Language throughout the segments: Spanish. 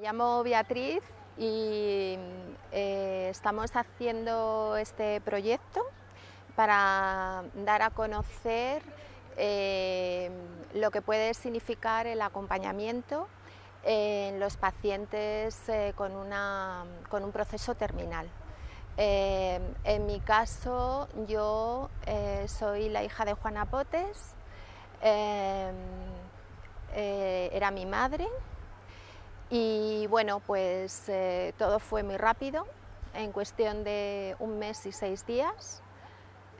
Me llamo Beatriz y eh, estamos haciendo este proyecto para dar a conocer eh, lo que puede significar el acompañamiento en los pacientes eh, con, con, un proceso terminal. en mi caso, yo soy la hija de Juana Potes, era mi madre, y bueno, pues eh, todo fue muy rápido, en cuestión de un mes y seis días.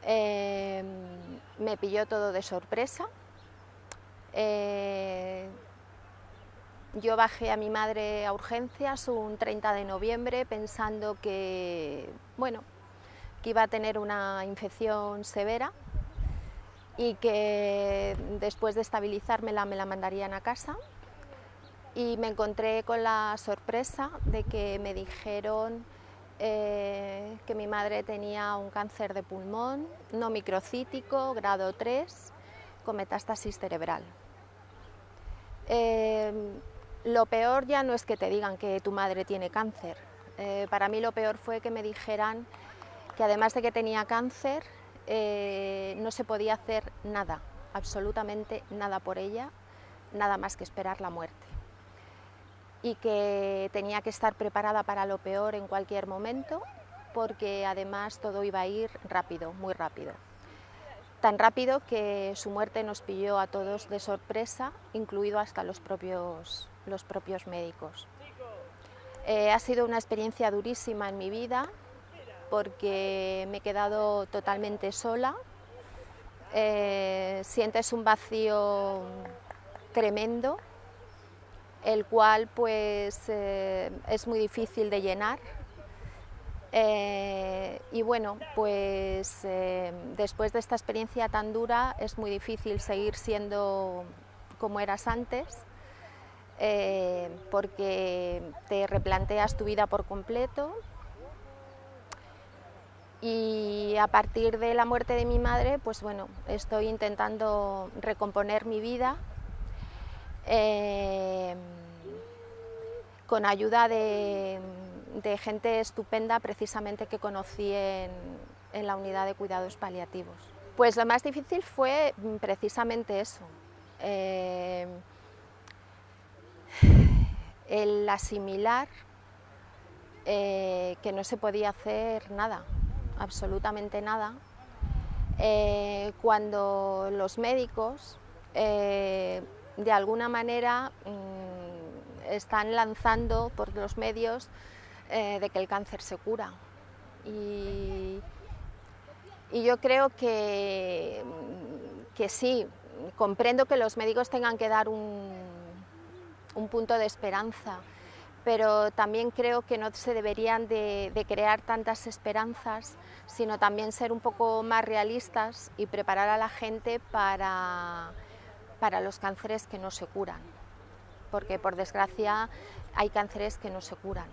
Em, me pilló todo de sorpresa. Eh, yo bajé a mi madre a urgencias un 30 de noviembre pensando que, bueno, que iba a tener una infección severa y que después de estabilizármela me la mandarían a casa y me encontré con la sorpresa de que me dijeron eh, que mi madre tenía un cáncer de pulmón no microcítico, grado 3, con metástasis cerebral. Eh, lo peor ya no es que te digan que tu madre tiene cáncer, eh, para mí lo peor fue que me dijeran que además de que tenía cáncer, no se podía hacer nada, absolutamente nada por ella, nada más que esperar la muerte y que tenía que estar preparada para lo peor en cualquier momento porque además todo iba a ir rápido, muy rápido. Tan rápido que su muerte nos pilló a todos de sorpresa, incluido hasta los propios, los propios médicos. Eh, ha sido una experiencia durísima en mi vida porque me he quedado totalmente sola, eh, sientes un vacío tremendo el cual pues eh, es muy difícil de llenar. Eh, y bueno, pues eh, después de esta experiencia tan dura es muy difícil seguir siendo como eras antes, porque te replanteas tu vida por completo, y a partir de la muerte de mi madre, pues bueno, estoy intentando recomponer mi vida Em, con ayuda de, gente estupenda precisamente que conocí en, la unidad de cuidados paliativos. Pues lo más difícil fue precisamente eso, em, el asimilar eh, que no se podía hacer nada, absolutamente nada, eh, cuando los médicos eh, de alguna manera mm, están lanzando por los medios eh, de que el cáncer se cura. Y, yo creo que, mm, que, sí, comprendo que los médicos tengan que dar un, un punto de esperanza, pero también creo que no se deberían de, de, crear tantas esperanzas, sino también ser un poco más realistas y preparar a la gente para para los cánceres que no se curan, porque por desgracia hay cánceres que no se curan.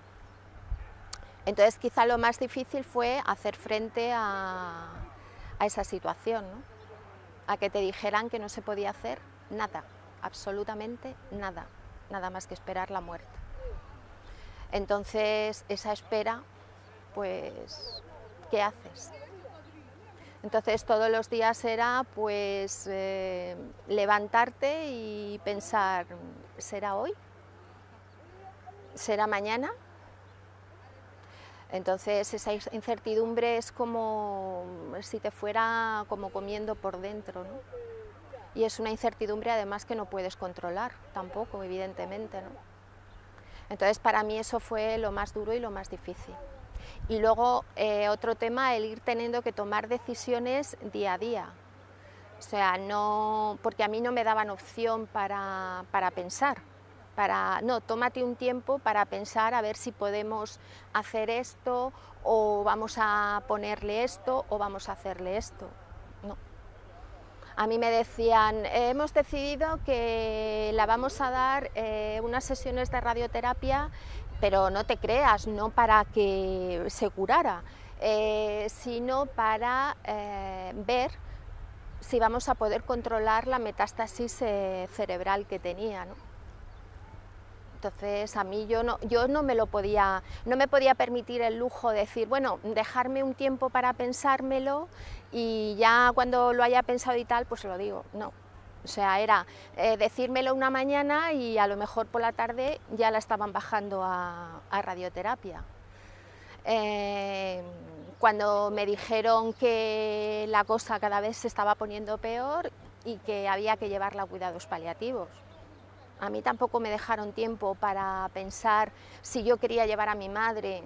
Entonces quizá lo más difícil fue hacer frente a, esa situación, a que te dijeran que no se podía hacer nada, absolutamente nada, nada más que esperar la muerte. Entonces esa espera, pues, ¿qué haces? Entonces todos los días era pues eh, levantarte y pensar, ¿será hoy? ¿Será mañana? Entonces esa incertidumbre es como si te fuera como comiendo por dentro, ¿no? Y es una incertidumbre además que no puedes controlar tampoco, evidentemente, ¿no? Entonces para mí eso fue lo más duro y lo más difícil. Y luego eh, otro tema, el ir teniendo que tomar decisiones día a día. O sea, no, porque a mí no me daban opción para, para pensar. Para, no, tómate un tiempo para pensar a ver si podemos hacer esto o vamos a ponerle esto o vamos a hacerle esto. No. A mí me decían, hemos decidido que la vamos a dar eh, unas sesiones de radioterapia pero no te creas, no para que se curara, eh, sino para eh, ver si vamos a poder controlar la metástasis eh, cerebral que tenía. Entonces a mí yo no, yo no me lo podía, no me podía permitir el lujo de decir, bueno, dejarme un tiempo para pensármelo y ya cuando lo haya pensado y tal, pues lo digo, no. O sea, era eh, decírmelo una mañana y a lo mejor por la tarde ya la estaban bajando a, radioterapia. Eh, cuando me dijeron que la cosa cada vez se estaba poniendo peor y que había que llevarla a cuidados paliativos. A mí tampoco me dejaron tiempo para pensar si yo quería llevar a mi madre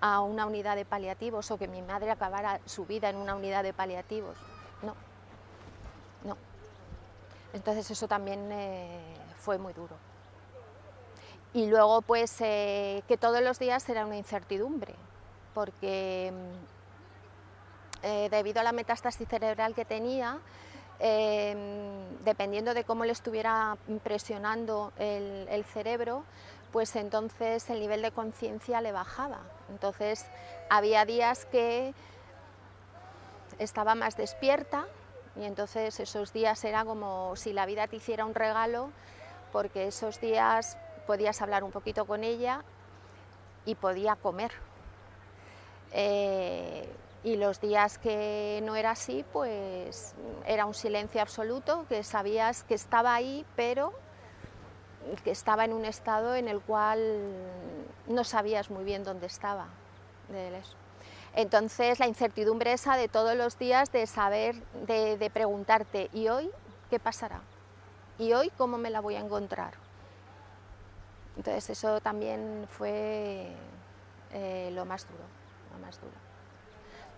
a una unidad de paliativos o que mi madre acabara su vida en una unidad de paliativos. No, no. Entonces eso también eh, fue muy duro. Y luego pues eh, que todos los días era una incertidumbre, porque mm, eh, debido a la metástasis cerebral que tenía, dependiendo de cómo le estuviera presionando el, cerebro, pues entonces el nivel de conciencia le bajaba. Entonces había días que estaba más despierta y entonces esos días era como si la vida te hiciera un regalo porque esos días podías hablar un poquito con ella y podía comer. Eh, y los días que no era así, pues era un silencio absoluto, que sabías que estaba ahí, pero que estaba en un estado en el cual no sabías muy bien dónde estaba. Entonces la incertidumbre esa de todos los días de saber, de, preguntarte, ¿y hoy qué pasará? ¿Y hoy cómo me la voy a encontrar? Entonces eso también fue eh, lo más duro, lo más duro.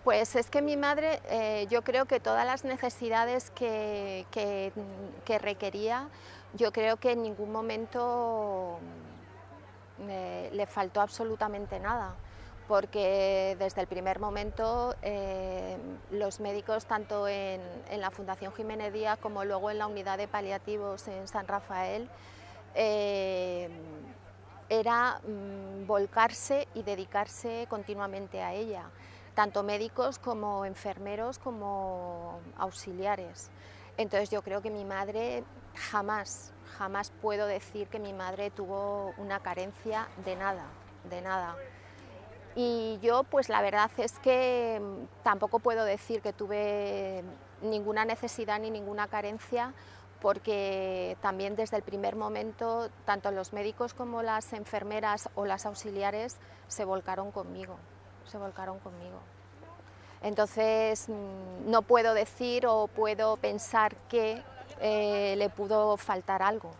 Pues es que mi madre, eh, yo creo que todas las necesidades que, requería, yo creo que en ningún momento mm, le faltó absolutamente nada, porque desde el primer momento eh, los médicos, tanto en, la Fundación Jiménez Díaz como luego en la unidad de paliativos en San Rafael, eh, era mm, volcarse y dedicarse continuamente a ella tanto médicos como enfermeros como auxiliares. Entonces yo creo que mi madre jamás, jamás puedo decir que mi madre tuvo una carencia de nada, de nada. Y yo pues la verdad es que tampoco puedo decir que tuve ninguna necesidad ni ninguna carencia porque también desde el primer momento tanto los médicos como las enfermeras o las auxiliares se volcaron conmigo se volcaron conmigo. Entonces mm, no puedo decir o puedo pensar que eh, le pudo faltar algo,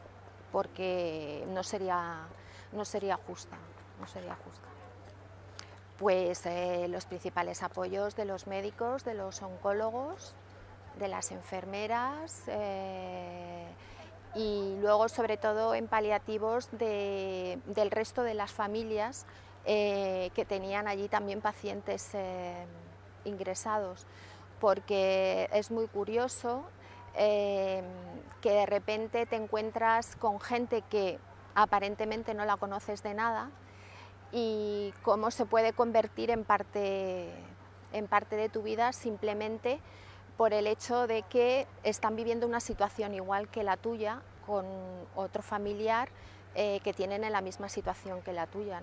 porque no sería, no sería justa, no sería justa. Pues eh, los principales apoyos de los médicos, de los oncólogos, de las enfermeras eh, y luego sobre todo en paliativos del resto de las familias eh, que tenían allí también pacientes ingresados, porque es muy curioso que de repente te encuentras con gente que aparentemente no la conoces de nada y cómo se puede convertir en parte, en parte de tu vida simplemente por el hecho de que están viviendo una situación igual que la tuya con otro familiar que tienen en la misma situación que la tuya.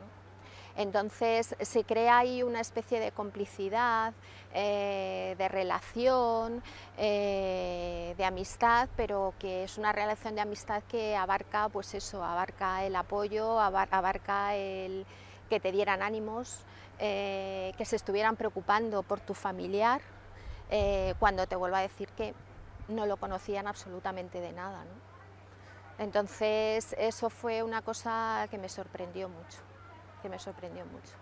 Entonces se crea ahí una especie de complicidad, eh, de relación, eh, de amistad, pero que es una relación de amistad que abarca, pues eso, abarca el apoyo, abarca el que te dieran ánimos, eh, que se estuvieran preocupando por tu familiar, cuando te vuelvo a decir que no lo conocían absolutamente de nada. Entonces eso fue una cosa que me sorprendió mucho que me sorprendió mucho.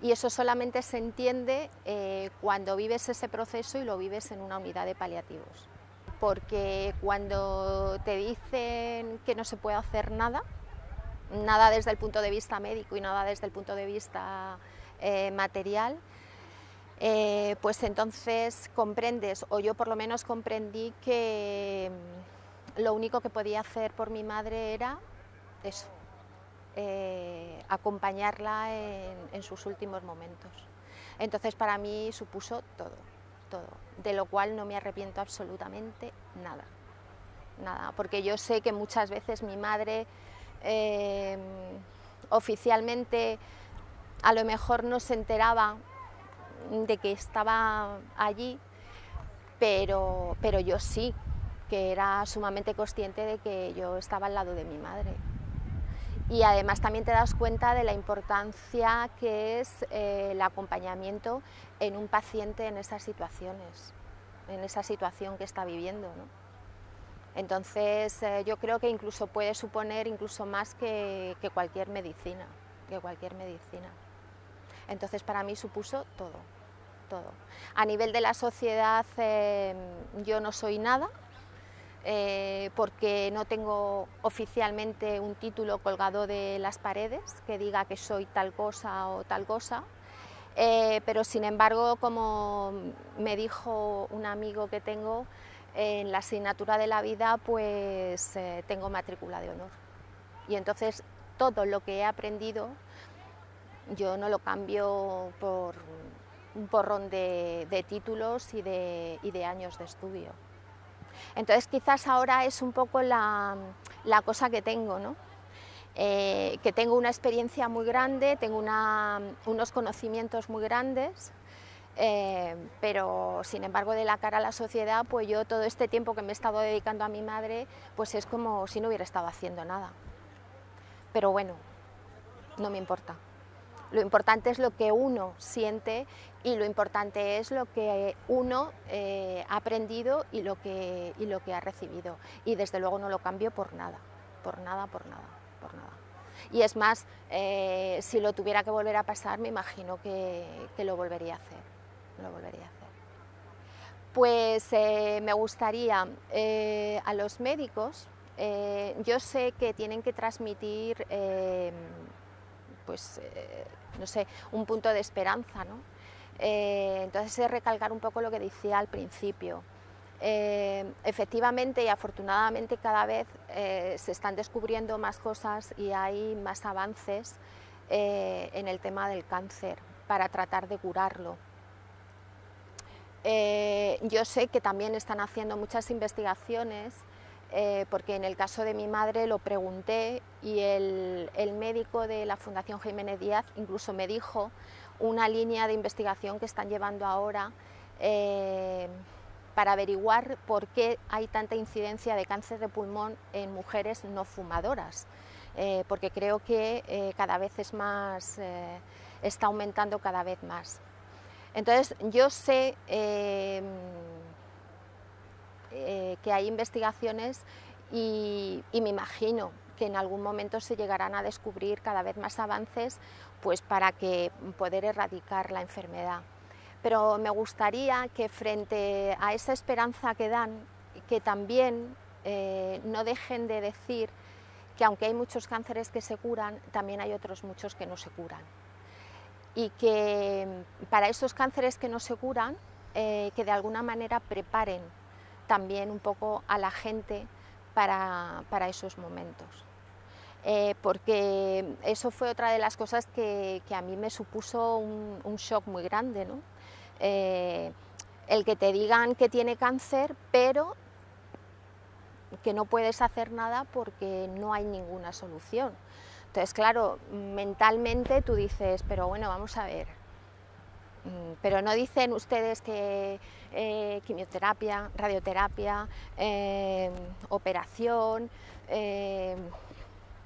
Y eso solamente se entiende eh, cuando vives ese proceso y lo vives en una unidad de paliativos. Porque cuando te dicen que no se puede hacer nada, nada desde el punto de vista médico y nada desde el punto de vista eh, material, eh, pues entonces comprendes, o yo por lo menos comprendí que mm, lo único que podía hacer por mi madre era eso, eh, acompañarla en, sus últimos momentos. Entonces para mí supuso todo, todo, de lo cual no me arrepiento absolutamente nada, nada, porque yo sé que muchas veces mi madre eh, oficialmente a lo mejor no se enteraba de que estaba allí, pero, pero yo sí, que era sumamente consciente de que yo estaba al lado de mi madre. Y además también te das cuenta de la importancia que es eh, el acompañamiento en un paciente en esas situaciones, en esa situación que está viviendo. Entonces eh, yo creo que incluso puede suponer incluso más que, cualquier medicina, que cualquier medicina. Entonces para mí supuso todo, todo. A nivel de la sociedad eh, yo no soy nada, eh, porque no tengo oficialmente un título colgado de las paredes que diga que soy tal cosa o tal cosa, pero sin embargo, como me dijo un amigo que tengo, en la asignatura de la vida pues eh, tengo matrícula de honor. Y entonces todo lo que he aprendido yo no lo cambio por un porrón de, títulos y de, años de estudio. Entonces quizás ahora es un poco la, cosa que tengo, ¿no? Eh, que tengo una experiencia muy grande, tengo unos conocimientos muy grandes, eh, pero sin embargo de la cara a la sociedad, pues yo todo este tiempo que me he estado dedicando a mi madre, pues es como si no hubiera estado haciendo nada. Pero bueno, no me importa. Lo importante es lo que uno siente y lo importante es lo que uno eh, ha aprendido y lo, que, y lo que ha recibido. Y desde luego no lo cambio por nada, por nada, por nada, por nada. Y es más, eh, si lo tuviera que volver a pasar, me imagino que lo volvería a hacer lo volvería a hacer. Pues eh, me gustaría eh, a los médicos, eh, yo sé que tienen que transmitir, pues, no sé, un punto de esperanza, ¿no? entonces es recalcar un poco lo que decía al principio. efectivamente y afortunadamente cada vez se están descubriendo más cosas y hay más avances en el tema del cáncer para tratar de curarlo. Eh, yo sé que también están haciendo muchas investigaciones, eh, porque en el caso de mi madre lo pregunté y el, médico de la Fundación Jiménez Díaz incluso me dijo una línea de investigación que están llevando ahora eh, para averiguar por qué hay tanta incidencia de cáncer de pulmón en mujeres no fumadoras, porque creo que cada vez es más, está aumentando cada vez más. Entonces yo sé em, eh, que hay investigaciones y, me imagino que en algún momento se llegarán a descubrir cada vez más avances pues para que poder erradicar la enfermedad. Pero me gustaría que frente a esa esperanza que dan, que también eh, no dejen de decir que aunque hay muchos cánceres que se curan, también hay otros muchos que no se curan y que mm, para esos cánceres que no se curan, eh, que de alguna manera preparen también un poco a la gente para, esos momentos. Eh, porque eso fue otra de las cosas que, a mí me supuso un, shock muy grande, ¿no? Eh, el que te digan que tiene cáncer, pero que no puedes hacer nada porque no hay ninguna solución. Entonces, claro, mentalmente tú dices, pero bueno, vamos a ver, mm, pero no dicen ustedes que eh, quimioterapia, radioterapia, em, operación, em,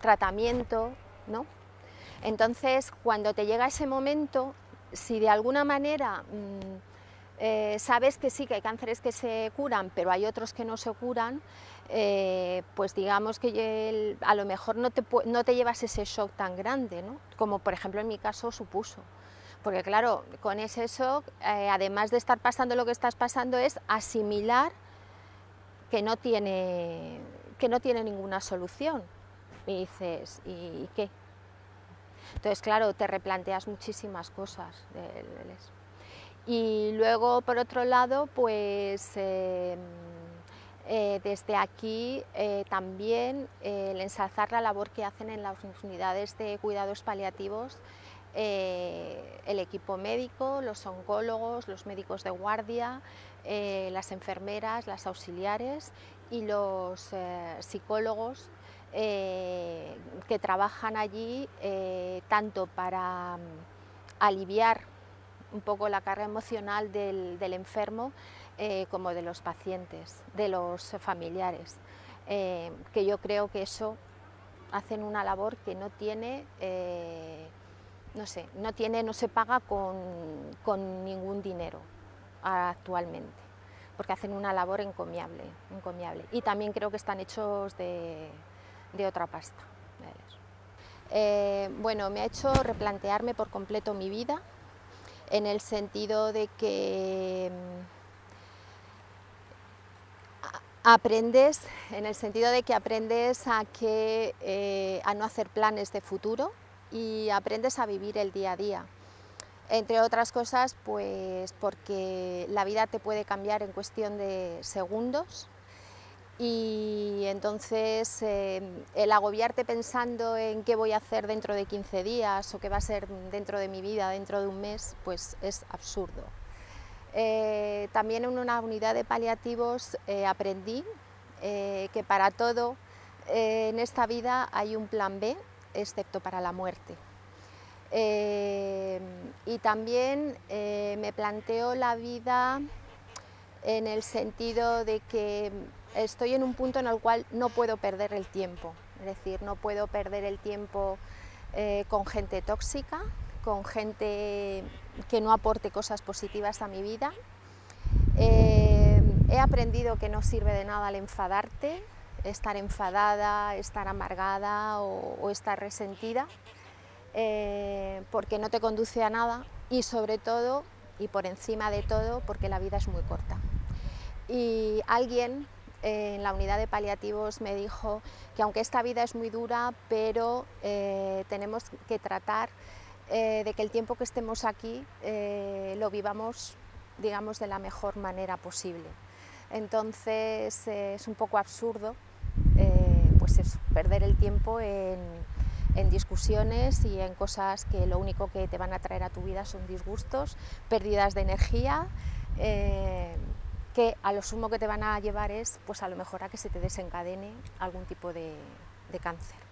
tratamiento, ¿no? Entonces, cuando te llega ese momento, si de alguna manera mm, eh, sabes que sí, que hay cánceres que se curan, pero hay otros que no se curan, eh, pues digamos que a lo mejor no te, no te llevas ese shock tan grande, ¿no? como por ejemplo en mi caso supuso. Porque claro, con ese shock, eh, además de estar pasando lo que estás pasando, es asimilar que no tiene, que no tiene ninguna solución. Y dices, ¿y qué? Entonces, claro, te replanteas muchísimas cosas. Y luego, por otro lado, pues... Em, eh, desde aquí eh, también eh, el ensalzar la labor que hacen en las unidades de cuidados paliativos el equipo médico, los oncólogos, los médicos de guardia, las enfermeras, las auxiliares y los psicólogos que trabajan allí tanto para mm, aliviar un poco la carga emocional del, enfermo eh, como de los pacientes, de los familiares, que yo creo que eso hacen una labor que no tiene, no sé, no tiene, no se paga con ningún dinero actualmente porque hacen una labor encomiable, encomiable. Y también creo que están hechos de, otra pasta. Eh, bueno, me ha hecho replantearme por completo mi vida, en el sentido de que mm, aprendes, en el sentido de que aprendes a, que, eh, a no hacer planes de futuro y aprendes a vivir el día a día. Entre otras cosas, pues porque la vida te puede cambiar en cuestión de segundos y entonces eh, el agobiarte pensando en qué voy a hacer dentro de 15 días o qué va a ser dentro de mi vida dentro de un mes, pues es absurdo. Eh, también en una unidad de paliativos eh, aprendí que para todo en esta vida hay un plan B, excepto para la muerte. Y también me planteo la vida en el sentido de que estoy en un punto en el cual no puedo perder el tiempo, es decir, no puedo perder el tiempo eh, con gente tóxica, con gente que no aporte cosas positivas a mi vida. he aprendido que no sirve de nada el enfadarte, estar enfadada, estar amargada o estar resentida. Eh, porque no te conduce a nada y sobre todo, y por encima de todo, porque la vida es muy corta. Y alguien eh, en la unidad de paliativos me dijo que aunque esta vida es muy dura, pero eh, tenemos que tratar de que el tiempo que estemos aquí lo vivamos digamos, de la mejor manera posible. Entonces es un poco absurdo pues perder el tiempo en, discusiones y en cosas que lo único que te van a traer a tu vida son disgustos, pérdidas de energía, eh, que a lo sumo que te van a llevar es pues a lo mejor a que se te desencadene algún tipo de cáncer.